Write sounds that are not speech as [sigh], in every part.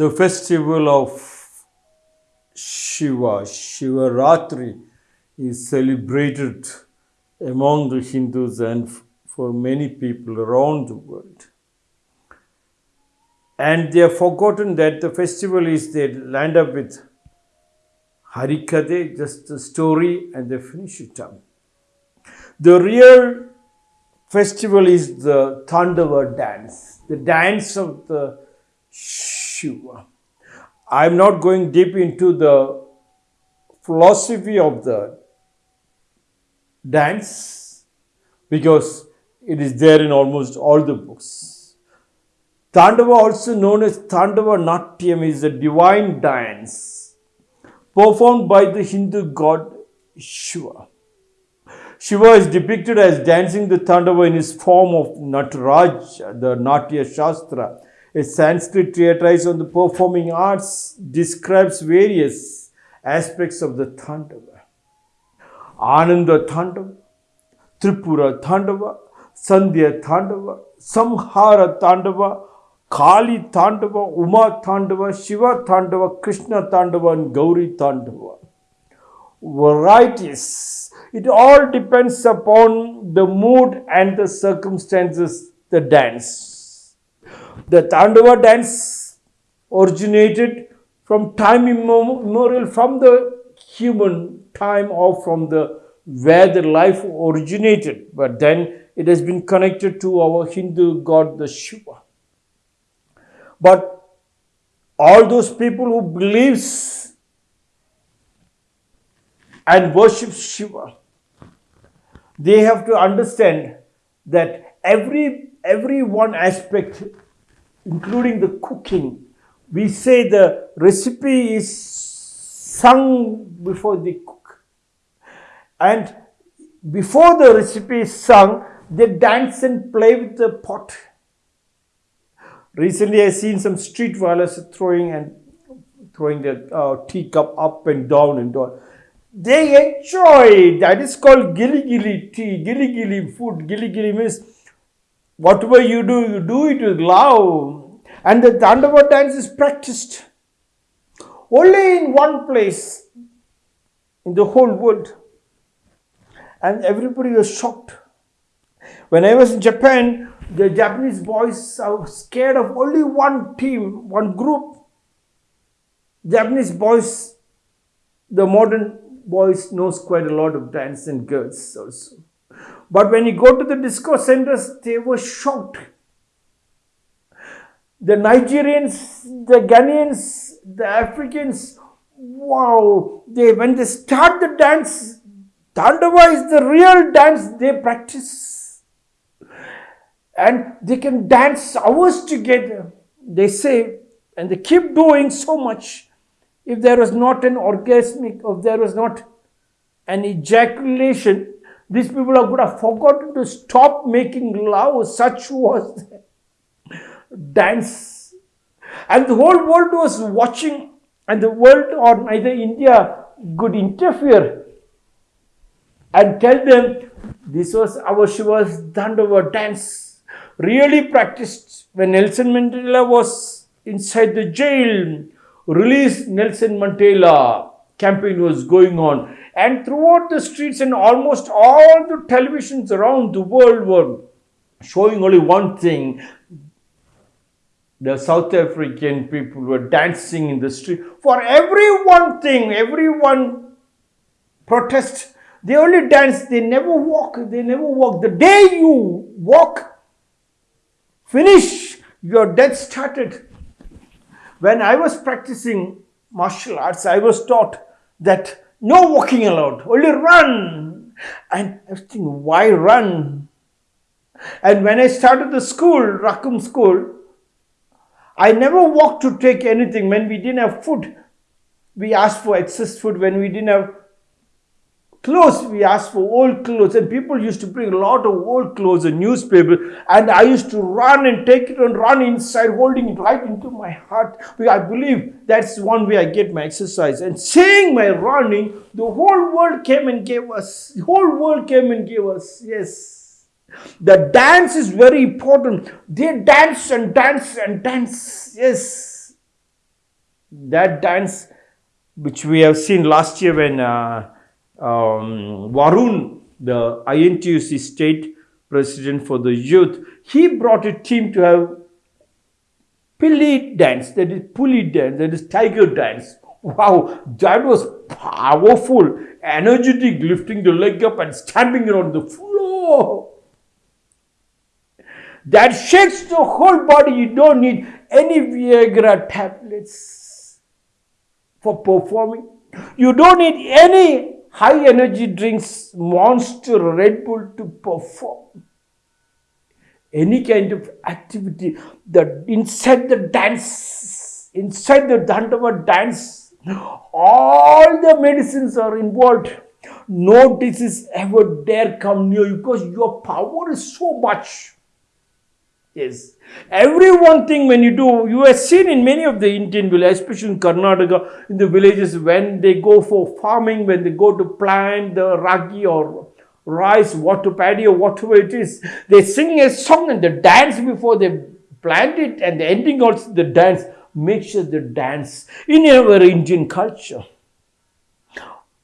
the festival of Shiva, Shivaratri, is celebrated among the Hindus and for many people around the world. And they have forgotten that the festival is they land up with Harikade, just a story, and they finish it up. The real festival is the Tandava dance, the dance of the Shiva. I'm not going deep into the philosophy of the dance because it is there in almost all the books. Tandava, also known as Tandava Natyam, is a divine dance performed by the Hindu god Shiva. Shiva is depicted as dancing the Tandava in his form of Nataraj, the Natya Shastra. A Sanskrit treatise on the performing arts describes various aspects of the Tandava. Ananda Tandava, Tripura Tandava, Sandhya Tandava, Samhara Tandava, Kali Tandava, Uma Tandava, Shiva Tandava, Krishna Tandava, and Gauri Tandava. Varieties. It all depends upon the mood and the circumstances, the dance. The Tandava dance originated from time immemorial, from the human time or from the where the life originated, but then it has been connected to our Hindu god, the Shiva. But all those people who believes and worship Shiva, they have to understand that every every one aspect, including the cooking, we say the recipe is sung before they cook, and before the recipe is sung, they dance and play with the pot. Recently, I seen some street violence throwing and throwing their uh, teacup up and down and down. They enjoy. That is called gilly gilly tea, gilly gilly food. Gilly gilly means whatever you do, you do it with love. And the Tandava dance is practiced only in one place in the whole world. And everybody was shocked. When I was in Japan, the Japanese boys are scared of only one team, one group. Japanese boys, the modern boys knows quite a lot of dance and girls also. But when you go to the disco centers, they were shocked. The Nigerians, the Ghanaians, the Africans, wow, they when they start the dance, Tandava is the real dance they practice. And they can dance hours together. They say, and they keep doing so much. If there was not an orgasmic, if there was not an ejaculation, these people are would have forgotten to stop making love. Such was dance. And the whole world was watching, and the world or neither India could interfere and tell them this was our Shiva's dance, really practiced when Nelson Mandela was inside the jail. Release Nelson Mandela campaign was going on, and throughout the streets and almost all the televisions around the world were showing only one thing the South African people were dancing in the street for every one thing, every one protest. They only dance, they never walk, they never walk. The day you walk, finish, your death started. When I was practicing martial arts, I was taught that no walking allowed, only run. And I was thinking, why run? And when I started the school, Rakum school, I never walked to take anything. When we didn't have food, we asked for excess food. When we didn't have clothes, we asked for old clothes. And people used to bring a lot of old clothes and newspaper. And I used to run and take it and run inside, holding it right into my heart. I believe that's one way I get my exercise. And seeing my running, the whole world came and gave us. The whole world came and gave us. Yes. The dance is very important. They dance and dance and dance. Yes. That dance, which we have seen last year when uh, um, Varun, the INTUC state president for the youth, he brought a team to have Pili dance, that is pulley dance, that is tiger dance. Wow, that was powerful, energetic, lifting the leg up and stamping it on the floor. That shakes the whole body. You don't need any Viagra tablets for performing. You don't need any high energy drinks, monster, Red Bull to perform. Any kind of activity that inside the dance, inside the Dandava dance, all the medicines are involved. No disease ever dare come near you because your power is so much. Yes. Every one thing when you do, you have seen in many of the Indian villages, especially in Karnataka, in the villages when they go for farming, when they go to plant the ragi or rice, water paddy or whatever it is, they sing a song and they dance before they plant it and the ending also the dance. Make sure they dance in our Indian culture.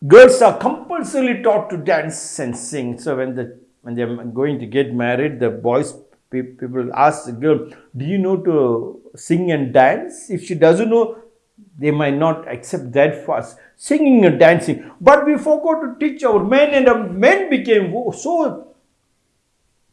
Girls are compulsorily taught to dance and sing. So when the when they're going to get married, the boys people ask the girl, Do you know to sing and dance? If she doesn't know, they might not accept that fast. Singing and dancing. But we forgot to teach our men, and our men became so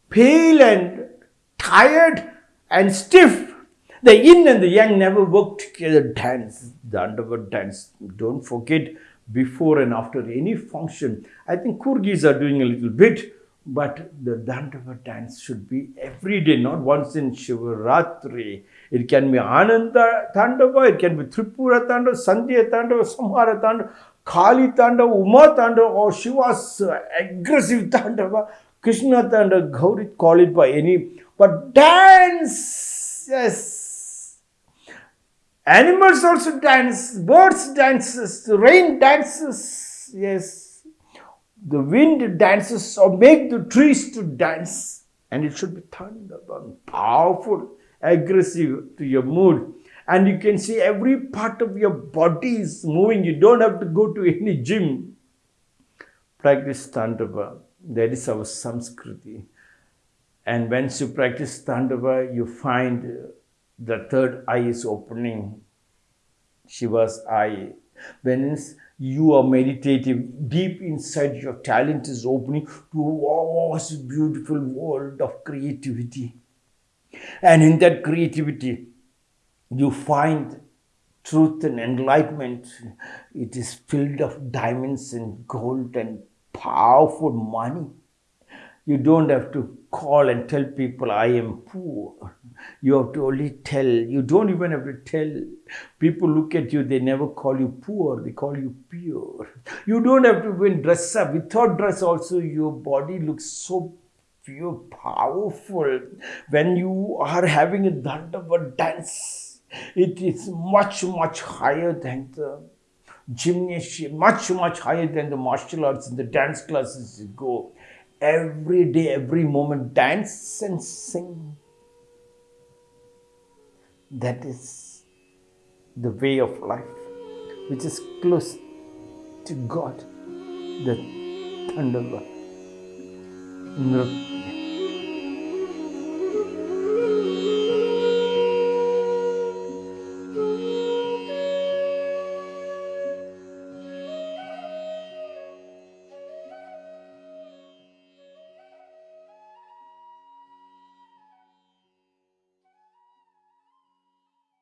pale and tired and stiff. The yin and the yang never worked together. Dance, the underworld dance. Don't forget before and after any function. I think Coorgis are doing a little bit but the Dandava dance should be every day, not once in Shivaratri. It can be Ananda Tandava, it can be Tripura Tandava, Sandhya Tandava, Samhara Tandava, Kali Tandava, Uma Tandava, or Shiva's aggressive [laughs] Tandava, Krishna Tandava, Gauri, call it by any. But dance, yes. Animals also dance, birds dances, rain dances, yes the wind dances or make the trees to dance and it should be thunder powerful aggressive to your mood. And you can see every part of your body is moving. You don't have to go to any gym. Practice tandava. That is our samskriti and once you practice tandava you find the third eye is opening. Shiva's eye. When you are meditative, deep inside your talent is opening to a vast, beautiful world of creativity. And in that creativity, you find truth and enlightenment. It is filled of diamonds and gold and powerful money. You don't have to call and tell people I am poor. You have to only tell. You don't even have to tell. People look at you, they never call you poor, they call you pure. You don't have to even dress up. Without dress, also, your body looks so pure, powerful. When you are having a Dandava dance, it is much, much higher than the gymnasium, much, much higher than the martial arts and the dance classes you go. Every day, every moment, dance and sing. That is the way of life, which is close to God, the Tandava,